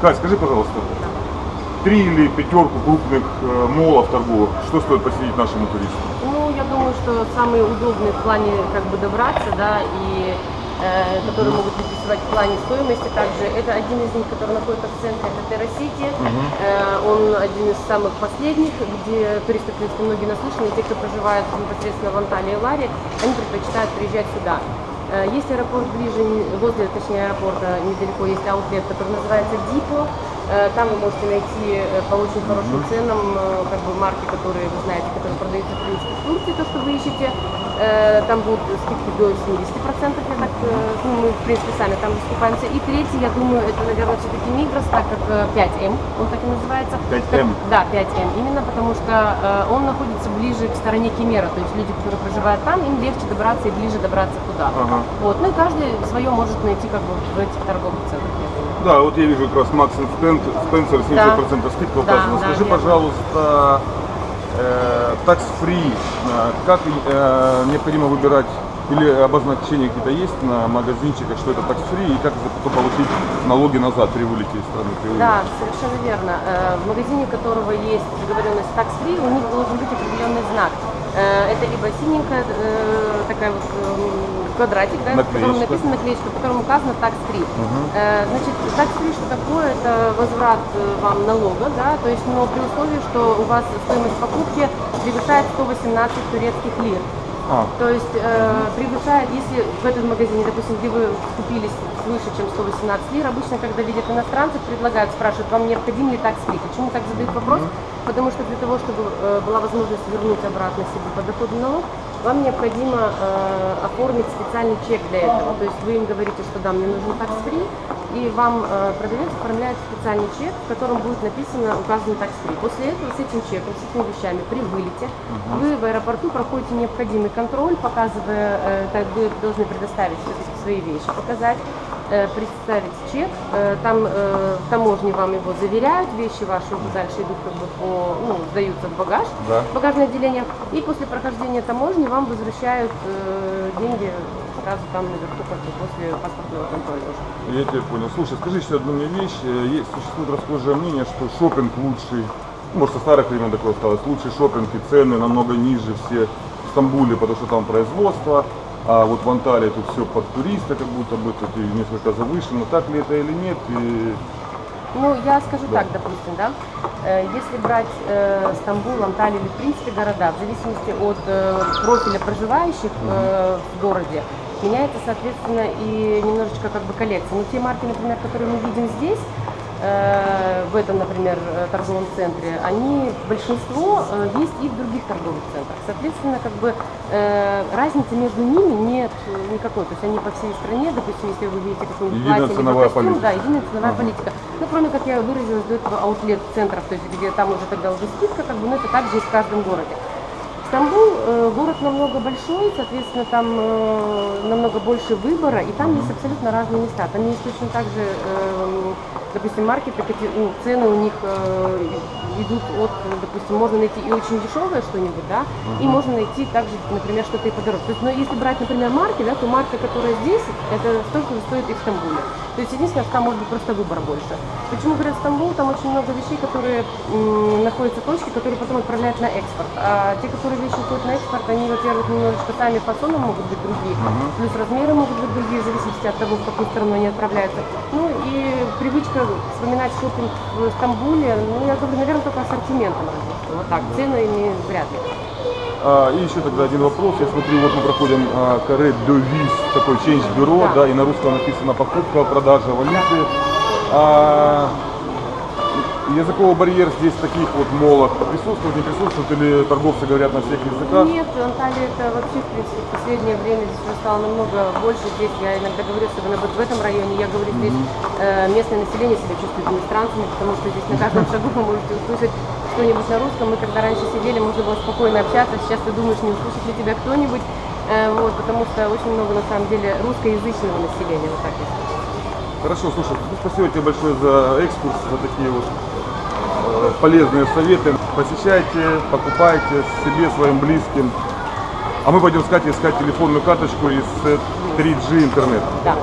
Кать, скажи, пожалуйста, три или пятерку крупных э, молов торговых, что стоит посетить нашему туристу? Ну, я думаю, что самые удобные в плане как бы добраться, да, и э, которые могут интересовать в плане стоимости также. Это один из них, который находится в центре, это Террасити. Э, он один из самых последних, где туристы, в принципе, многие наслышаны, те, кто проживает непосредственно в Анталии и Ларе, они предпочитают приезжать сюда. Э, Есть аэропорт ближе, возле, точнее, аэропорта недалеко есть аутлет, который называется Дипо. Э, Там вы можете найти э, по очень хорошим ценам как бы марки, которые вы знаете, которые продаются в принципе в Турции, то, что вы ищете. Там будут скидки до 70%, я так, ну, мы в принципе сами там выступаемся. И третий, я думаю, это, наверное, все-таки Мигрос, так как э, 5М, он так и называется. 5М? Да, 5М, именно потому что э, он находится ближе к стороне Кемера, то есть люди, которые проживают там, им легче добраться и ближе добраться туда. Ага. Вот, ну и каждый свое может найти как бы в этих торговых центрах. Да, вот я вижу как раз Макс Спенсер 70% скидка Да, указана. да, Скажи, верно. пожалуйста, э, tax-free, э, как э, необходимо выбирать или обозначения какие-то есть на магазинчиках, что это tax-free, и как за- потом получить налоги назад при вылете из страны? При вылете? Да, совершенно верно. Э, В магазине, которого есть договоренность free, у них должен быть определенный знак. Э, Это либо синенькая э, такая вот эм, квадратик, да, в котором Наклеечка. написано наклеечка, в котором указано free. Э, Значит, free что такое? Это возврат вам налога, да, то есть, но при условии, что у вас стоимость покупки превышает 118 турецких лир. А, То есть э, превышает, если в этом магазине, допустим, где вы купили свыше, чем 118 лир, обычно, когда видят иностранцев, предлагают, спрашивают, вам необходим ли такс фри. Почему так задают вопрос? Потому что для того, чтобы э, была возможность вернуть обратно себе подоходный налог, вам необходимо э, оформить специальный чек для этого. То есть вы им говорите, что да, мне нужен такс фри, и вам э, продавец оформляет специальный чек, в котором будет написано указанный такс фри. После этого с этим чеком, с этими вещами при вылете вы в аэропорту проходите необходимый контроль, показывая, э, так вы должны предоставить все-таки свои вещи, показать, представить чек, э, там э, в таможне вам его заверяют, вещи ваши дальше идут как бы по, ну, сдаются в багаж, Да. в багажное отделение, и после прохождения таможни вам возвращают э, деньги сразу там наверху, как бы после паспортного контроля уже. я тебя понял. Слушай, скажи еще одну мне вещь. Э, Есть, существует расхожее мнение, что шопинг лучший, ну, может, со старых времен такое осталось, лучший шопинг и цены намного ниже все в Стамбуле, потому что там производство, а вот в Анталии тут все под туриста, как будто бы тут и несколько завышено. Так ли это или нет? И... Ну, я скажу Да. так, допустим, да, Э, если брать э, Стамбул, Анталию или, в принципе, города, в зависимости от э, профиля проживающих э, в городе, меняется, соответственно, и немножечко как бы коллекция. Но те марки, например, которые мы видим здесь, в этом, например, э, торговом центре, они, большинство э, есть и в других торговых центрах. Соответственно, как бы э, разницы между ними нет э, никакой. То есть они по всей стране, допустим, если вы видите какой-нибудь Единая платье, ценовая костюм, политика. да, единая ценовая политика. Ну, кроме, как я выразилась до этого, аутлет-центров, то есть где там уже тогда уже скидка, как бы, но это также и в каждом городе. Стамбул э, город намного большой, соответственно, там э, намного больше выбора, и там есть абсолютно разные места. Там есть точно так же, э, допустим, маркеты, ну, цены у них э, идут от, допустим, можно найти и очень дешевое что-нибудь, да, и можно найти также, например, что-то и подороже. То есть, но если брать, например, марки, да, то марка, которая здесь, это столько же стоит и в Стамбуле. То есть единственное, что там может быть просто выбор больше. Почему говорят Стамбул? Там очень много вещей, которые м, находятся точки, которые потом отправляют на экспорт. А те, которые вещи уходят на экспорт, они, во-первых, немножечко сами фасоном могут быть другие, плюс размеры могут быть другие, в зависимости от того, в какую сторону они отправляются. Ну и привычка вспоминать шопинг в Стамбуле, ну я говорю, наверное, только ассортиментом разве что. Вот так, ценами вряд ли. А, и еще тогда один вопрос. Я смотрю, вот мы проходим а, каре Довиз, такой change бюро, Да. да. и на русском написано покупка, продажа валюты. А, языковой барьер здесь в таких вот молах присутствует, не присутствует, или торговцы говорят на всех языках? Нет, Анталия это вообще, в принципе, в последнее время здесь стало намного больше. Здесь я иногда говорю, особенно вот в этом районе, я говорю, здесь э, местное население себя чувствует иностранцами, потому что здесь на каждом шагу вы можете услышать что-нибудь на русском. Мы когда раньше сидели, можно было спокойно общаться, сейчас ты думаешь, не услышит ли тебя кто-нибудь, Э, вот, потому что очень много, на самом деле, русскоязычного населения, вот так если Хорошо, слушай, спасибо тебе большое за экскурс, за такие вот полезные советы. Посещайте, покупайте себе, своим близким. А мы пойдем с Катей искать телефонную карточку из э, 3G интернета. Да.